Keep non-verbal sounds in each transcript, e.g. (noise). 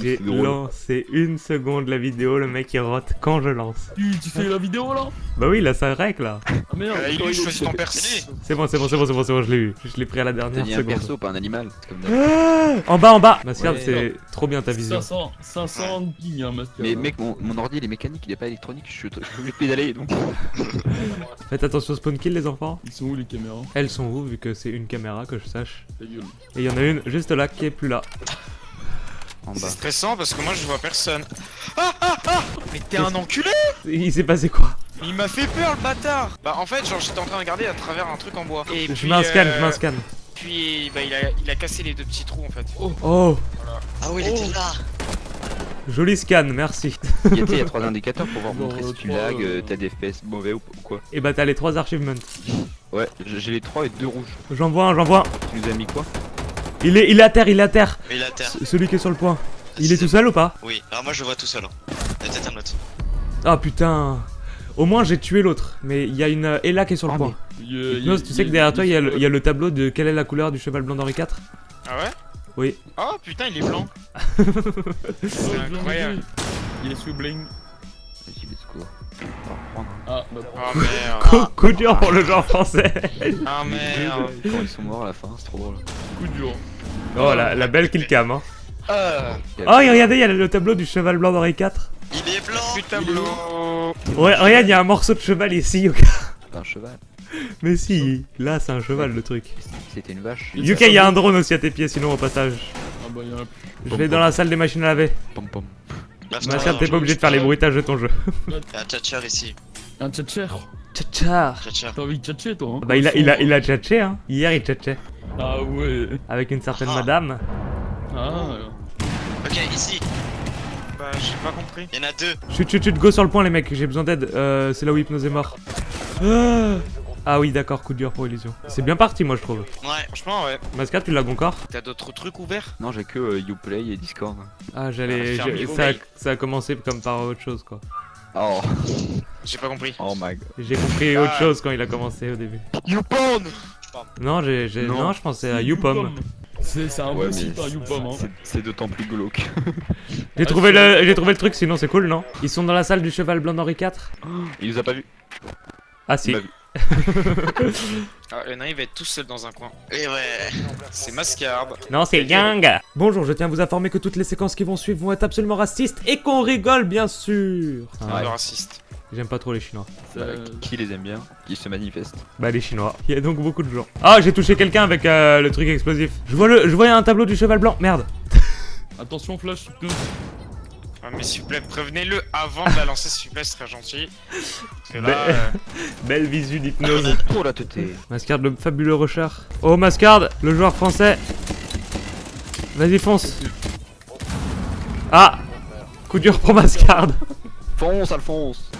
J'ai lancé une seconde la vidéo, le mec il rote quand je lance. Tu, tu fais la vidéo là? Bah oui, là ça règle là. Ah merde Euh, il choisis ton perso. C'est bon, c'est bon, c'est bon, c'est bon, c'est bon, je l'ai eu. Je l'ai pris à la dernière dit un seconde. perso, pas un animal. Comme. Ah en bas, en bas Mascard, Ouais. c'est trop bien ta vision. 500, 500 ping hein, Master. Mais mec, mon, mon ordi il est mécanique, il est pas électronique, je suis obligé de pédaler donc. (laughs) Faites attention spawn kill les enfants. Ils sont où les caméras? Elles sont où vu que c'est une caméra que je sache? Et il y en a une juste là qui est plus là. En C'est stressant parce que moi je vois personne. Ah ah ah Mais t'es un enculé Il s'est passé quoi Il m'a fait peur le bâtard Bah en fait genre j'étais en train de regarder à travers un truc en bois. Et Je mets un scan, euh, je mets un scan. Puis bah il a, il a cassé les deux petits trous en fait. Oh Ah oui, il était là Joli scan, merci. Il y a, il y a trois (laughs) indicateurs pour voir montrer euh, si tu lag, euh, euh, t'as des FPS mauvais ou, quoi. Et bah t'as les trois achievements. Ouais, j'ai j'ai les trois et deux rouges. J'en vois un, j'en vois un. Tu nous as mis quoi? Il est, il est à terre, il est à terre. Mais il est à terre. C- Celui qui est sur le point. Il est tout seul ou pas? Oui, alors moi je le vois tout seul. hein. Il y a peut-être un autre. Ah putain. Au moins j'ai tué l'autre. Mais il y a une euh, Ella qui est sur le Ah, point. Il tu sais que derrière toi il y, a le- il y a le tableau de quelle est la couleur du cheval blanc d'Henri IV Ah ouais? Oui. Oh putain il est blanc (laughs) C'est incroyable. Il est sous bling. Ah bah Oh merde Coup, coup dur pour le genre français. Ah merde Quand ils sont morts à la fin, c'est trop drôle. coup dur. Oh la, la belle killcam hein. Euh, Oh et regardez il y a le tableau du cheval blanc d'Henri IV. il est blanc Putain tableau Ouais regarde il y a un morceau de cheval ici Yuka. C'est pas un cheval. Mais si, là c'est un cheval le truc. C'était une vache. Il- Yuka il y a un drone aussi à tes pieds sinon au passage. Ah bah y'en a plus. Je vais dans la salle des machines à laver. Pom pom. T'es pas obligé de faire les bruitages de ton jeu. Il y a un tchatcher ici. Un tchatcher. Tcha Tchatcher. T'as envie de tchatcher toi hein Bah il a, il a, il a tchatché hein. Hier il tchatchait. Ah ouais. Avec une certaine Ah. madame. Ah. Ok, ici. Bah j'ai pas compris. Il y en a deux. Chut chut chut go sur le point les mecs, j'ai besoin d'aide. Euh, c'est là où Hypnose est mort. Ah, Ah oui d'accord, coup dur pour Illusion. C'est bien parti moi je trouve. Ouais. Franchement ouais. Mascard tu l'as encore T'as d'autres trucs ouverts? Non, j'ai que euh, Uplay et Discord. Ah j'allais... Ah, ça, ça a commencé comme par autre chose quoi. Oh, J'ai pas compris. oh my god. J'ai compris Ah. autre chose quand il a commencé au début. YouPorn Non, j'ai, j'ai- Non. non. je pensais à YouPom. C'est c'est un Ouais, site, hein, YouPom. Hein. c'est- d'autant plus glauque. (laughs) J'ai Ah, trouvé, le, j'ai trouvé le truc, sinon c'est cool, non? Ils sont dans la salle du cheval blanc d'Henri IV Il nous a pas vu. Ah Il si. (laughs) Ah Lena il va être tout seul dans un coin. Et ouais. C'est Mascard. Non, c'est Yang Bonjour, je tiens à vous informer que toutes les séquences qui vont suivre vont être absolument racistes et qu'on rigole, bien sûr Un Ouais. raciste. J'aime pas trop les Chinois. Ça- Bah, qui les aime bien Qui se manifeste Bah les Chinois. Il y a donc beaucoup de gens. Ah, j'ai touché quelqu'un avec euh, le truc explosif. Je vois le, je vois un tableau du cheval blanc. Merde. (laughs) Attention flash. Ah, mais s'il vous plaît, prévenez-le avant de la lancer, s'il vous plaît, ce serait gentil. Parce que là, euh, (laughs) Belle visu d'hypnose. Oh la tête Mascard, le fabuleux rusher. Oh, Mascard, le joueur français. Vas-y, fonce. Ah Coup dur pour Mascard. Fonce Alphonse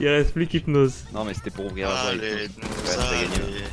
Il reste plus qu'hypnose. Non mais c'était pour ouvrir la voie. Ouais, t'as gagné. allez.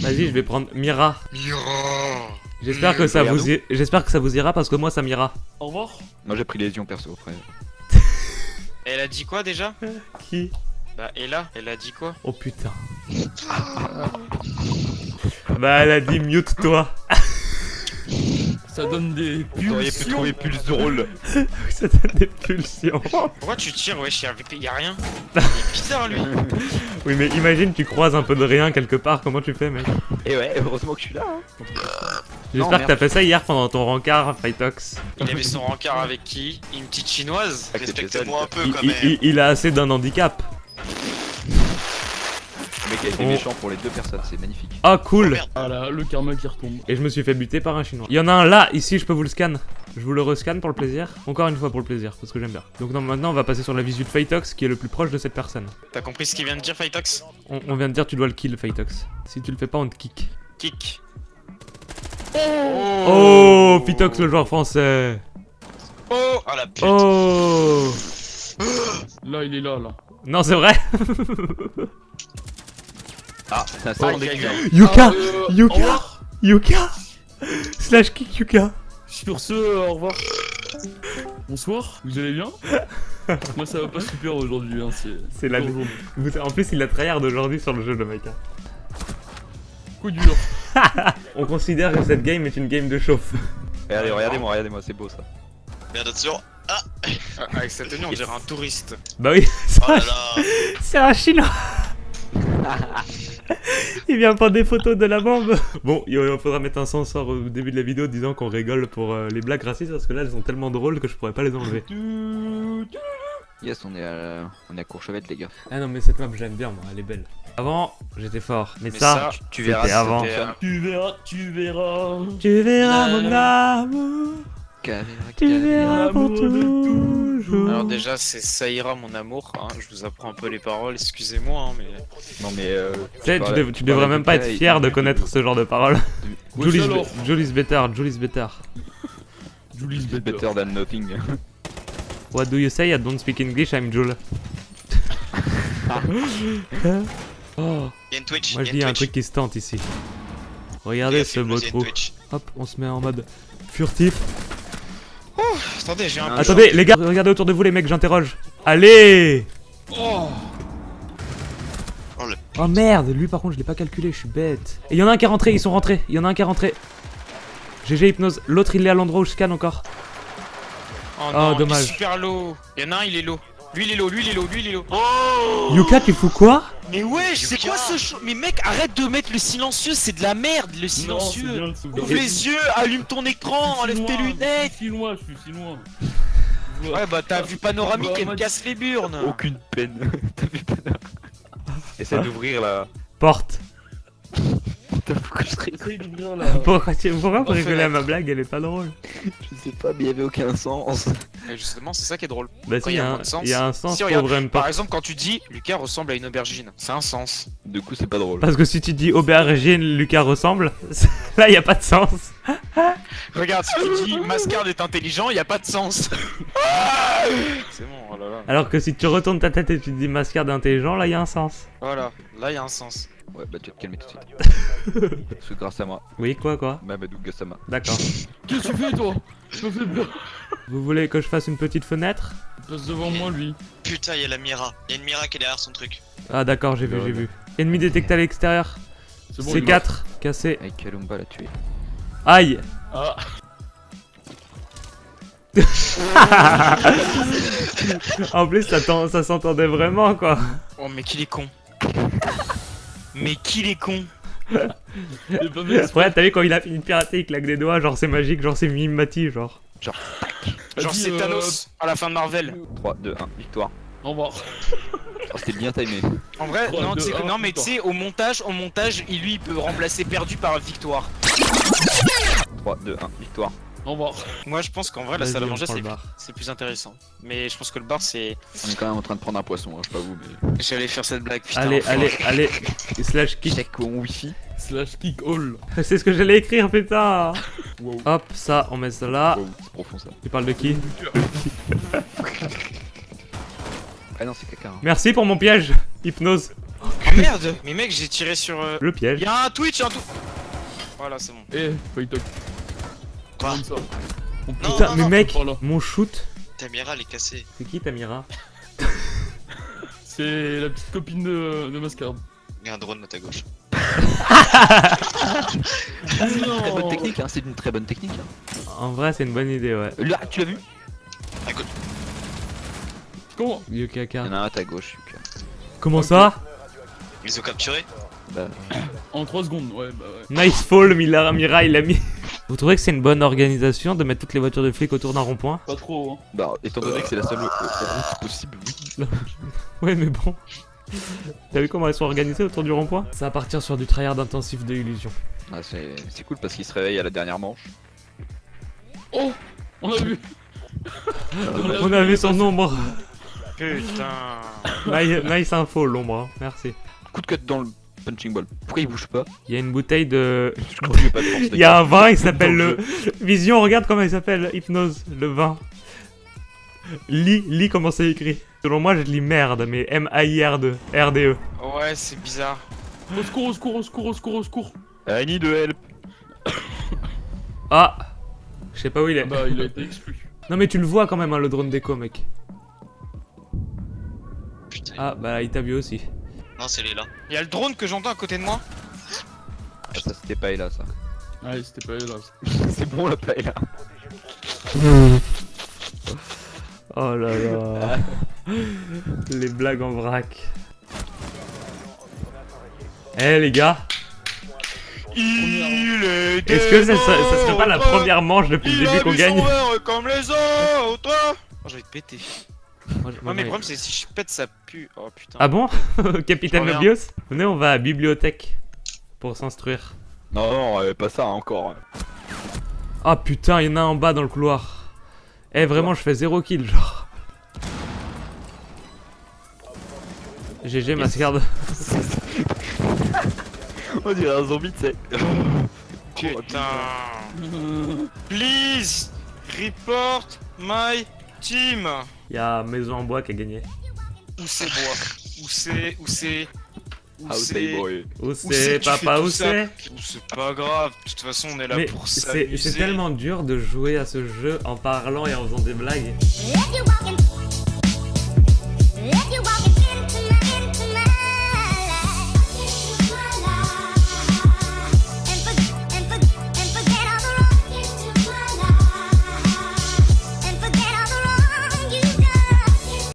Vas-y, je vais prendre Mira. Mira. J'espère que ça vous i- j'espère que ça vous ira parce que moi ça m'ira. Au revoir. Moi j'ai pris lésion perso après. elle a dit quoi déjà? (laughs) Qui? Bah, Ella, elle a dit quoi? Oh putain. (laughs) bah elle a dit mute toi. Ça donne des Vous auriez pu pulsions. trouver plus drôle. (laughs) ça donne des pulsions. Pourquoi tu tires, wesh, y'a avec- y a rien (laughs) Il est bizarre, lui Oui mais imagine tu croises un peu de rien quelque part, comment tu fais mec Et ouais, heureusement que je suis là. hein. J'espère que t'as fait ça hier pendant ton rencard Fightox. Il avait son rencard avec qui? Une petite chinoise Ah, Respectez-moi un peu quand il- même. il- il a assez d'un handicap. Le mec a été Oh. méchant pour les deux personnes, c'est magnifique. Ah cool merde. Ah là, le karma qui retombe. Et je me suis fait buter par un chinois. Il y en a un là, ici, je peux vous le scan. Je vous le rescanne pour le plaisir. Encore une fois pour le plaisir, parce que j'aime bien. Donc non, maintenant on va passer sur la visu de Fightox qui est le plus proche de cette personne. T'as compris ce qu'il vient de dire, Fightox On, on vient de dire tu dois le kill Fightox. Si tu le fais pas, on te kick. Kick. Oh, Phytox le joueur français. Oh Oh la pute. Oh. Là, il est là, là. Non, c'est vrai. (laughs) Ah, c'est un salon Aïe, aïe, d'éclair. aïe. Yuka, Euh, Yuka. Yuka. Slash kick Yuka. Sur ce, euh, au revoir. Bonsoir, vous allez bien? (laughs) Moi ça va pas super aujourd'hui, hein, c'est... C'est la. Vous- En plus, il a tryhard aujourd'hui sur le jeu, le mec. hein. Coup dur. (laughs) On considère que cette game est une game de chauffe. Regardez, regardez-moi, regardez-moi, c'est beau ça. Bien attention. Ah, Avec cette tenue, on dirait un touriste. Bah oui, (laughs) Oh c'est un chinois (laughs) Il vient prendre des photos de la bombe (laughs) Bon, il faudra mettre un censeur au début de la vidéo disant qu'on rigole pour euh, les blagues racistes parce que là elles sont tellement drôles que je pourrais pas les enlever. Yes, on est à, on est à Courchevette, les gars. Ah non mais cette map j'aime bien moi, elle est belle. Avant, j'étais fort, mais, Mais ça, ça, Tu verras, avant. Tu verras, tu verras. tu verras mon amour, Caméra, tu caméra. verras pour toujours. Alors déjà, c'est ça ira mon amour. hein. Je vous apprends un peu les paroles, excusez-moi, hein, mais... Non mais euh, Tu sais, tu, dev- devrais même pas être fier de connaître ce genre de paroles. Julie's. Julie's better, Julie's better. Julie's better. Better than nothing. What do you say? I don't speak English, I'm Jules. (laughs) oh, Il y a une Twitch. moi je il dis y a un truc qui se tente ici. Regardez Regarde, ce beau trou. Hop, on se met en mode furtif. Attendez, j'ai un... Peu Attendez, les gars, regardez autour de vous les mecs, j'interroge. Allez Oh Oh, Oh merde, lui par contre je l'ai pas calculé, je suis bête. Et il y en a un qui est rentré, ils sont rentrés. Il y en a un qui est rentré. GG hypnose. L'autre il est à l'endroit où je scanne encore. Oh, Oh, non, il est dommage. super low. Il y en a un, il est low. Lui, il est low, lui, il est low, lui, il est low. Yuka, tu fous quoi? Mais ouais, c'est quoi ce show Mais mec, arrête de mettre le silencieux, c'est de la merde, le silencieux. bien. Ouvre les yeux, allume ton écran, enlève tes Je suis lunettes. si loin, je suis si loin. Ouais, bah t'as vu panoramique, Bah, m'a me casse les burnes. Aucune peine. (laughs) T'as vu pas Essaie Hein d'ouvrir là. Porte. Putain, pourquoi je d'ouvrir la... Pourquoi tu pourquoi à ma blague Elle est pas drôle. Je sais pas, mais il y avait aucun sens. Et justement, c'est ça qui est drôle. Bah si, il y il y, a un- de sens. il y a un sens Si, pour regarde, ouvrir une Par exemple, quand tu dis Lucas ressemble à une aubergine, c'est un sens. Du coup, c'est pas drôle. Parce que si tu dis aubergine, Lucas ressemble, (laughs) là il y a pas de sens. (laughs) Regarde, si tu dis Mascard est intelligent, y a pas de sens. (laughs) c'est bon, oh là là. Alors que si tu retournes ta tête et tu dis mascarde intelligent, là il y a un sens. Voilà, là y a un sens. Ouais, bah tu vas te calmer tout de suite. (laughs) Parce que grâce à moi, Oui, quoi, quoi Mamadou Gassama. D'accord. (laughs) Qu'est-ce que tu fais, toi Je me fais peur. Vous voulez que je fasse une petite fenêtre Il passe devant moi, lui. Putain, il y a la Mira. Il y a une Mira qui est derrière son truc. Ah d'accord, j'ai vu, j'ai vu. Ennemi détecté à l'extérieur. C'est bon, il est C4, cassé. Avec Kalumba l'a tué. Aïe. Ah, (laughs) En plus, ça s'entendait vraiment, quoi. Oh, mais qu'il est con. Mais qu'il est con. Ouais, t'as vu quand il a fini de pirater, il claque des doigts, genre c'est magique, genre c'est Mimati, genre. Genre Vas-y, c'est euh, Thanos à la fin de Marvel. 3, 2, 1, victoire. Au revoir. Oh, C'était bien timé. En vrai, non, mais tu sais, au montage, au montage, il, lui il peut remplacer perdu par victoire. 3, 2, 1, victoire. Au revoir. Moi je pense qu'en vrai la salle à manger c'est le bar. c'est plus intéressant. Mais je pense que le bar c'est. On est quand même en train de prendre un poisson, hein, je sais pas vous, mais. J'allais faire cette blague, putain. Allez, allez, allez. Slash kick. Check mon wifi. Slash kick all. (laughs) C'est ce que j'allais écrire, putain. Wow. Hop, ça, on met ça là. Wow, c'est profond ça. Tu parles de qui? (laughs) Ah non, c'est caca. hein. Merci pour mon piège. Hypnose. Oh merde Mais mec, j'ai tiré sur. euh, Le piège. Y'a un Twitch, un tout. Voilà, c'est bon. Eh, Paytok. Quoi Non, Putain, non, mais non. mec, mon shoot. Ta Mira, elle est cassée. C'est qui Tamira (laughs) C'est la petite copine de, de Mascard. Il y a un drone à ta gauche. Très bonne technique, hein, c'est une très bonne technique. Hein. En vrai, c'est une bonne idée, ouais. Là, tu l'as vu Comment Il y en a un à ta gauche, Yuka. Comment ça Ils ont capturé Bah, En 3 secondes, ouais, bah ouais. Nice fall, Mila Mira, il a mis. Vous trouvez que c'est une bonne organisation de mettre toutes les voitures de flics autour d'un rond-point Pas trop, hein. bah, étant donné que c'est la seule route possible, oui. (laughs) Ouais, mais bon. T'as vu comment elles sont organisées autour du rond-point? Ça va partir sur du tryhard intensif de illusion. Ah, c'est cool parce qu'il se réveille à la dernière manche. Oh On a vu On a vu son nombre. Putain. Nice, nice info, l'ombre. hein. Merci. Coup de cut dans le punching ball. Pourquoi il bouge pas Il y a une bouteille de. (laughs) Je crois pas de force. Il y a un vin, il s'appelle le. Vision, regarde comment il s'appelle. Hypnose, le vin. Lis, lis comment c'est écrit. Selon moi, je lis merde, mais M-A-I-R-D. R-D-E. Ouais, c'est bizarre. Au secours, au secours, au secours, au secours, au secours I need help. (coughs) Ah Je sais pas où il est. Bah, il a été exclu. Non, mais tu le vois quand même, hein, le drone déco, mec. Putain. Ah, bah, il t'a vu aussi. Non, c'est les là. Y'a le drone que j'entends à côté de moi. Ah, ça c'était pas là ça. Ouais, c'était pas. (laughs) C'est bon la paille là. (laughs) Oh là là. (laughs) les blagues en vrac. Eh les gars, Il est est-ce que ça, ça- ça serait pas la première manche depuis le il a début qu'on gagne comme les autres Oh, j'ai péter. Moi, Ouais, mais le problème, c'est que si je pète, ça pue. Oh putain. Ah bon? (laughs) Capitaine. Mobius Venez, on va à la bibliothèque pour s'instruire. Non, non, euh, pas ça encore. Ah putain, il y en a un en bas dans le couloir. Eh vraiment, je fais zéro kill, genre. GG, Mascard. (laughs) On dirait un zombie, tu sais. (laughs) Putain. Please report my team. Y a Maison en bois qui a gagné. Où c'est bois Où c'est Où c'est Où c'est Où c'est Papa où c'est C'est pas grave, de toute façon on est là Mais pour s'amuser. C'est tellement dur de jouer à ce jeu en parlant et en faisant des blagues.